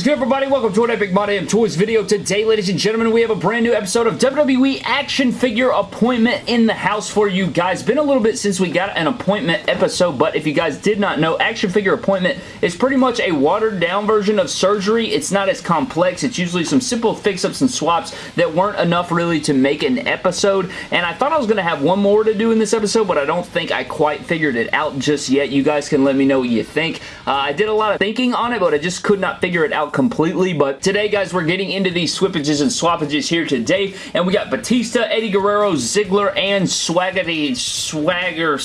is good, everybody? Welcome to an Epic My Damn Toys video. Today, ladies and gentlemen, we have a brand new episode of WWE Action Figure Appointment in the house for you guys. Been a little bit since we got an appointment episode, but if you guys did not know, Action Figure Appointment is pretty much a watered-down version of surgery. It's not as complex. It's usually some simple fix-ups and swaps that weren't enough really to make an episode, and I thought I was going to have one more to do in this episode, but I don't think I quite figured it out just yet. You guys can let me know what you think. Uh, I did a lot of thinking on it, but I just could not figure it it completely, but today, guys, we're getting into these swippages and swappages here today, and we got Batista, Eddie Guerrero, Ziggler, and Swaggity Swagger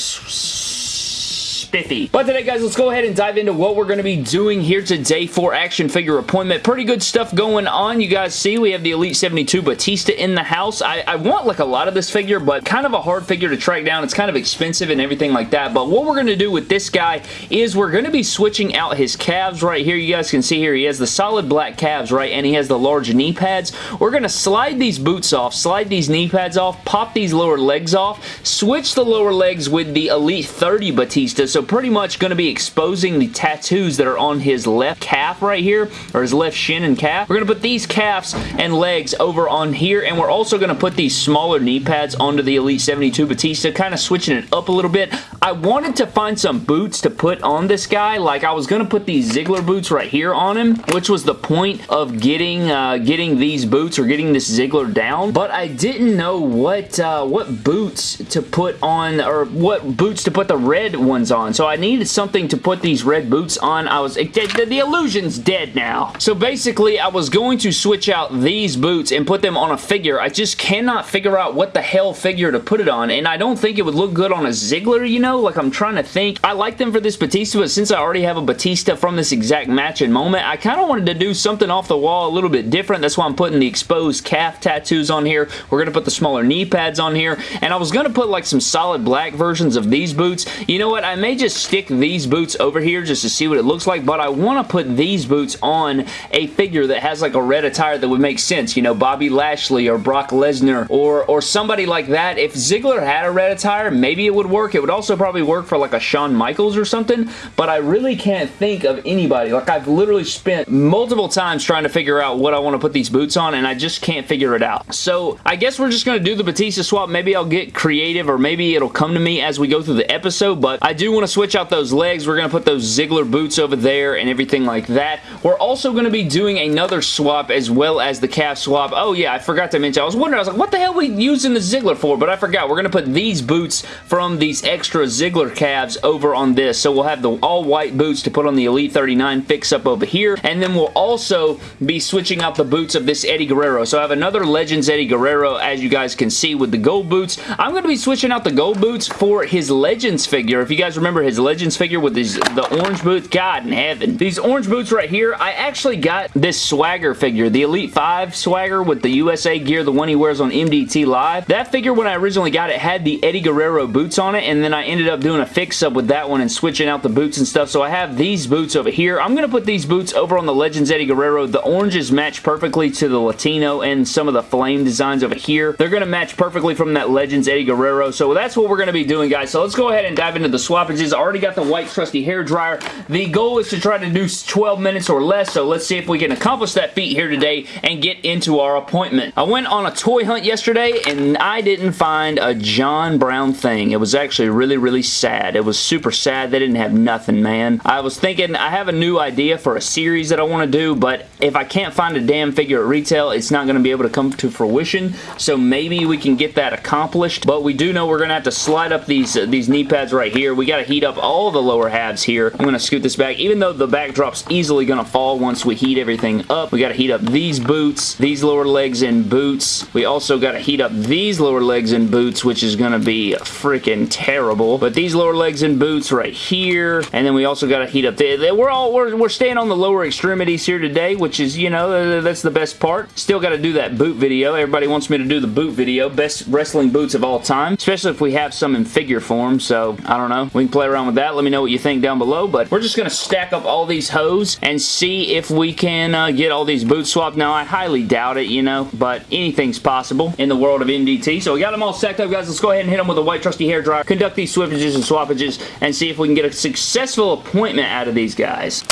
spiffy. But today, guys, let's go ahead and dive into what we're going to be doing here today for action figure appointment. Pretty good stuff going on. You guys see we have the Elite 72 Batista in the house. I, I want like a lot of this figure, but kind of a hard figure to track down. It's kind of expensive and everything like that. But what we're going to do with this guy is we're going to be switching out his calves right here. You guys can see here he has the solid black calves, right? And he has the large knee pads. We're going to slide these boots off, slide these knee pads off, pop these lower legs off, switch the lower legs with the Elite 30 Batista. So pretty much going to be exposing the tattoos that are on his left calf right here, or his left shin and calf. We're going to put these calves and legs over on here, and we're also going to put these smaller knee pads onto the Elite 72 Batista, kind of switching it up a little bit. I wanted to find some boots to put on this guy. Like, I was going to put these Ziggler boots right here on him, which was the point of getting uh, getting these boots or getting this Ziggler down, but I didn't know what, uh, what boots to put on, or what boots to put the red ones on. So I needed something to put these red boots on. I was, the, the illusion's dead now. So basically, I was going to switch out these boots and put them on a figure. I just cannot figure out what the hell figure to put it on, and I don't think it would look good on a Ziggler, you know? Like, I'm trying to think. I like them for this Batista, but since I already have a Batista from this exact match and moment, I kind of wanted to do something off the wall a little bit different. That's why I'm putting the exposed calf tattoos on here. We're going to put the smaller knee pads on here, and I was going to put, like, some solid black versions of these boots. You know what? I may just stick these boots over here just to see what it looks like, but I want to put these boots on a figure that has like a red attire that would make sense. You know, Bobby Lashley or Brock Lesnar or, or somebody like that. If Ziggler had a red attire, maybe it would work. It would also probably work for like a Shawn Michaels or something, but I really can't think of anybody. Like I've literally spent multiple times trying to figure out what I want to put these boots on and I just can't figure it out. So I guess we're just going to do the Batista swap. Maybe I'll get creative or maybe it'll come to me as we go through the episode, but I do want to switch out those those legs. We're going to put those Ziggler boots over there and everything like that. We're also going to be doing another swap as well as the calf swap. Oh yeah, I forgot to mention. I was wondering, I was like, what the hell are we using the Ziggler for? But I forgot. We're going to put these boots from these extra Ziggler calves over on this. So we'll have the all-white boots to put on the Elite 39 fix-up over here. And then we'll also be switching out the boots of this Eddie Guerrero. So I have another Legends Eddie Guerrero, as you guys can see, with the gold boots. I'm going to be switching out the gold boots for his Legends figure. If you guys remember his Legends figure with these the orange boots. God in heaven. These orange boots right here, I actually got this Swagger figure, the Elite 5 Swagger with the USA gear, the one he wears on MDT Live. That figure, when I originally got it, had the Eddie Guerrero boots on it, and then I ended up doing a fix-up with that one and switching out the boots and stuff, so I have these boots over here. I'm going to put these boots over on the Legends Eddie Guerrero. The oranges match perfectly to the Latino and some of the flame designs over here. They're going to match perfectly from that Legends Eddie Guerrero, so that's what we're going to be doing, guys. So let's go ahead and dive into the swappages. I already got the white trusty hair dryer. The goal is to try to do 12 minutes or less, so let's see if we can accomplish that feat here today and get into our appointment. I went on a toy hunt yesterday, and I didn't find a John Brown thing. It was actually really, really sad. It was super sad. They didn't have nothing, man. I was thinking, I have a new idea for a series that I want to do, but if I can't find a damn figure at retail, it's not going to be able to come to fruition, so maybe we can get that accomplished, but we do know we're going to have to slide up these, uh, these knee pads right here. We got to heat up all the lower halves here. I'm going to scoot this back. Even though the backdrop's easily going to fall once we heat everything up, we got to heat up these boots, these lower legs and boots. We also got to heat up these lower legs and boots, which is going to be freaking terrible. But these lower legs and boots right here, and then we also got to heat up the, we're all we're, we're staying on the lower extremities here today, which is you know that's the best part. Still got to do that boot video. Everybody wants me to do the boot video, best wrestling boots of all time, especially if we have some in figure form. So I don't know. We can play around with that. Let me know what you think down below. But we're just going to stack up all these hose and see if we can uh, get all these boots swapped. Now, I highly doubt it, you know, but anything's possible in the world of MDT. So we got them all stacked up, guys. Let's go ahead and hit them with a white trusty hair dryer, conduct these swippages and swappages, and see if we can get a successful appointment out of these guys.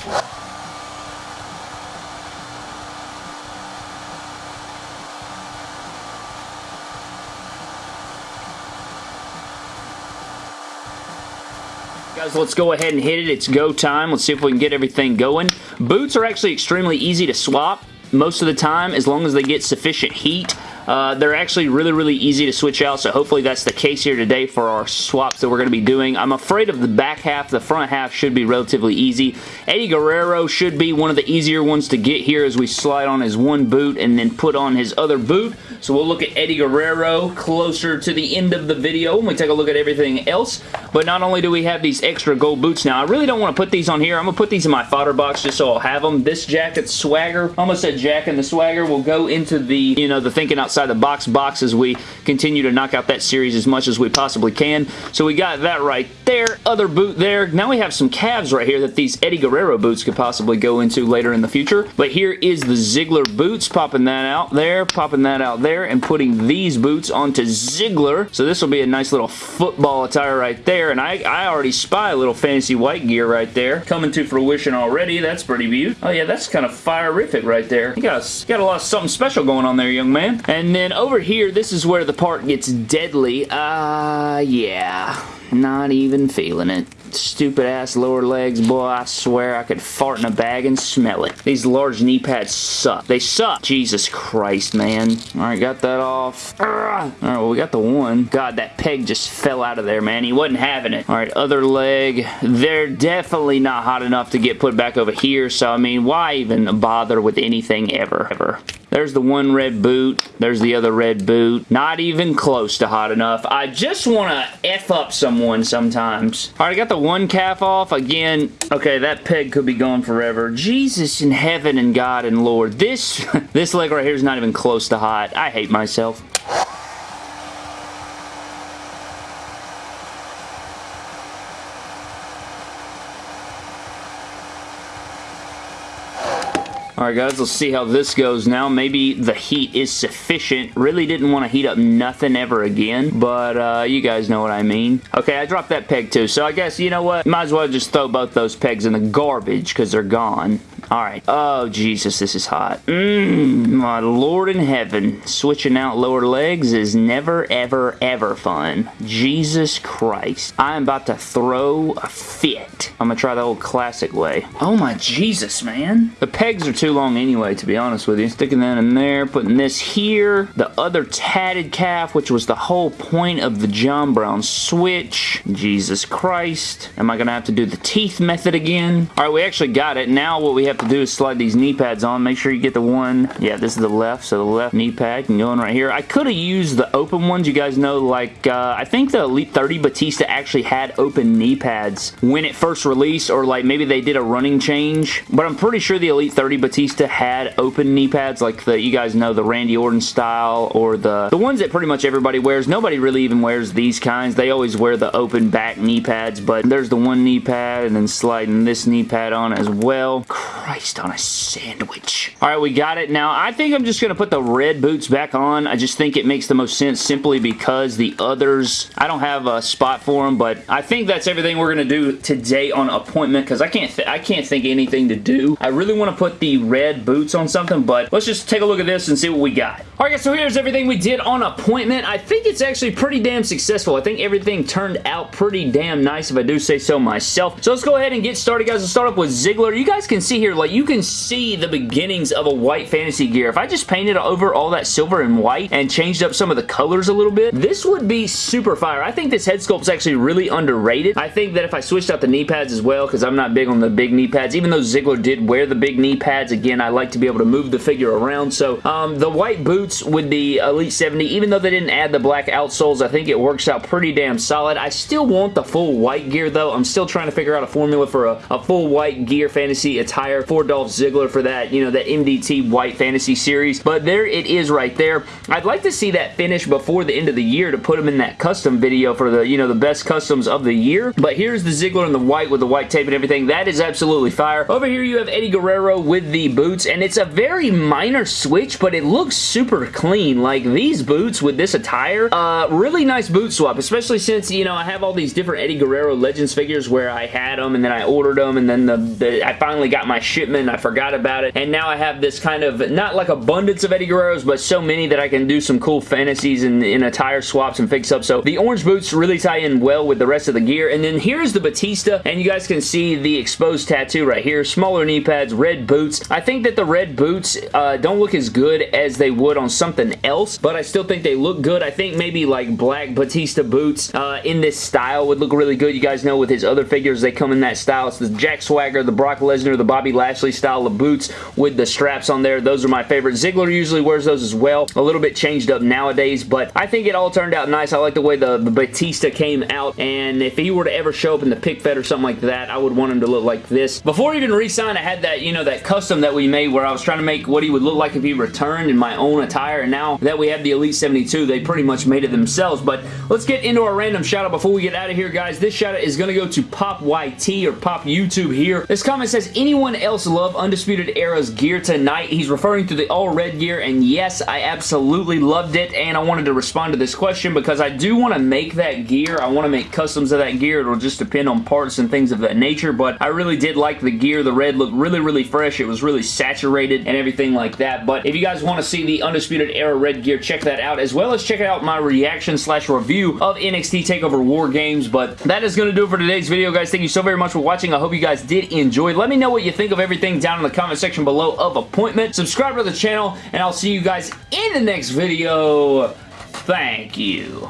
Guys, let's go ahead and hit it. It's go time. Let's see if we can get everything going. Boots are actually extremely easy to swap most of the time as long as they get sufficient heat. Uh, they're actually really, really easy to switch out, so hopefully that's the case here today for our swaps that we're going to be doing. I'm afraid of the back half. The front half should be relatively easy. Eddie Guerrero should be one of the easier ones to get here as we slide on his one boot and then put on his other boot. So we'll look at Eddie Guerrero closer to the end of the video when we take a look at everything else. But not only do we have these extra gold boots now, I really don't want to put these on here. I'm going to put these in my fodder box just so I'll have them. This jacket swagger, almost said Jack and the swagger, will go into the, you know, the thinking outside the box box as we continue to knock out that series as much as we possibly can. So we got that right there. Other boot there. Now we have some calves right here that these Eddie Guerrero boots could possibly go into later in the future. But here is the Ziggler boots. Popping that out there. Popping that out there and putting these boots onto Ziggler. So this will be a nice little football attire right there. And I, I already spy a little fancy white gear right there. Coming to fruition already. That's pretty beautiful. Oh yeah, that's kind of fire-rific right there. You got, got a lot of something special going on there, young man. And then over here, this is where the part gets deadly. Uh, yeah. Not even feeling it stupid ass lower legs, boy, I swear I could fart in a bag and smell it. These large knee pads suck. They suck. Jesus Christ, man. Alright, got that off. Alright, well, we got the one. God, that peg just fell out of there, man. He wasn't having it. Alright, other leg. They're definitely not hot enough to get put back over here, so, I mean, why even bother with anything ever, ever? There's the one red boot. There's the other red boot. Not even close to hot enough. I just want to F up someone sometimes. Alright, I got the one calf off. Again, okay, that peg could be gone forever. Jesus in heaven and God and Lord. This, this leg right here is not even close to hot. I hate myself. Alright guys, let's see how this goes now. Maybe the heat is sufficient. Really didn't want to heat up nothing ever again, but uh, you guys know what I mean. Okay, I dropped that peg too, so I guess, you know what? Might as well just throw both those pegs in the garbage because they're gone. Alright. Oh, Jesus, this is hot. Mmm, my lord in heaven. Switching out lower legs is never, ever, ever fun. Jesus Christ. I am about to throw a fit. I'm gonna try the old classic way. Oh my Jesus, man. The pegs are too long anyway, to be honest with you. Sticking that in there, putting this here. The other tatted calf, which was the whole point of the John Brown switch. Jesus Christ. Am I gonna have to do the teeth method again? Alright, we actually got it. Now what we have to do is slide these knee pads on. Make sure you get the one, yeah, this is the left, so the left knee pad can go in right here. I could have used the open ones. You guys know, like, uh, I think the Elite 30 Batista actually had open knee pads when it first released, or like maybe they did a running change, but I'm pretty sure the Elite 30 Batista had open knee pads, like the, you guys know, the Randy Orton style, or the, the ones that pretty much everybody wears. Nobody really even wears these kinds. They always wear the open back knee pads, but there's the one knee pad, and then sliding this knee pad on as well. Christ on a sandwich. All right, we got it. Now, I think I'm just going to put the red boots back on. I just think it makes the most sense simply because the others, I don't have a spot for them, but I think that's everything we're going to do today on appointment because I can't I can't think anything to do. I really want to put the red boots on something, but let's just take a look at this and see what we got. All right, guys, so here's everything we did on appointment. I think it's actually pretty damn successful. I think everything turned out pretty damn nice if I do say so myself. So let's go ahead and get started, guys. Let's start up with Ziggler. You guys can see here, like, you can see the beginnings of a white fantasy gear. If I just painted over all that silver and white and changed up some of the colors a little bit, this would be super fire. I think this head sculpt is actually really underrated. I think that if I switched out the knee pads as well, because I'm not big on the big knee pads, even though Ziggler did wear the big knee pads, again, I like to be able to move the figure around. So um, the white boots with the Elite 70, even though they didn't add the black outsoles, I think it works out pretty damn solid. I still want the full white gear, though. I'm still trying to figure out a formula for a, a full white gear fantasy attire for Dolph Ziggler for that, you know, that MDT White Fantasy Series. But there it is right there. I'd like to see that finish before the end of the year to put him in that custom video for the, you know, the best customs of the year. But here's the Ziggler in the white with the white tape and everything. That is absolutely fire. Over here you have Eddie Guerrero with the boots, and it's a very minor switch, but it looks super clean. Like, these boots with this attire, uh, really nice boot swap, especially since, you know, I have all these different Eddie Guerrero Legends figures where I had them, and then I ordered them, and then the, the I finally got my shipment. I forgot about it. And now I have this kind of, not like abundance of Eddie Guerreros, but so many that I can do some cool fantasies and in attire swaps and fix-ups. So the orange boots really tie in well with the rest of the gear. And then here's the Batista, and you guys can see the exposed tattoo right here. Smaller knee pads, red boots. I think that the red boots uh, don't look as good as they would on something else, but I still think they look good. I think maybe like black Batista boots uh, in this style would look really good. You guys know with his other figures, they come in that style. It's the Jack Swagger, the Brock Lesnar, the Bobby Lashley style of boots with the straps on there. Those are my favorite. Ziggler usually wears those as well. A little bit changed up nowadays, but I think it all turned out nice. I like the way the, the Batista came out, and if he were to ever show up in the pick fed or something like that, I would want him to look like this. Before even re-sign, I had that, you know, that custom that we made where I was trying to make what he would look like if he returned in my own attire, and now that we have the Elite 72, they pretty much made it themselves, but let's get into our random shout out before we get out of here, guys. This shout out is going to go to Pop YT or Pop YouTube here. This comment says, anyone else love Undisputed Era's gear tonight? He's referring to the all red gear, and yes, I absolutely loved it, and I wanted to respond to this question because I do want to make that gear. I want to make customs of that gear. It'll just depend on parts and things of that nature, but I really did like the gear. The red looked really, really fresh. It was really saturated and everything like that, but if you guys want to see the Undisputed Era red gear, check that out, as well as check out my reaction slash review of NXT TakeOver War Games, but that is going to do it for today's video, guys. Thank you so very much for watching. I hope you guys did enjoy. Let me know what you think of everything down in the comment section below of Appointment. Subscribe to the channel, and I'll see you guys in the next video. Thank you.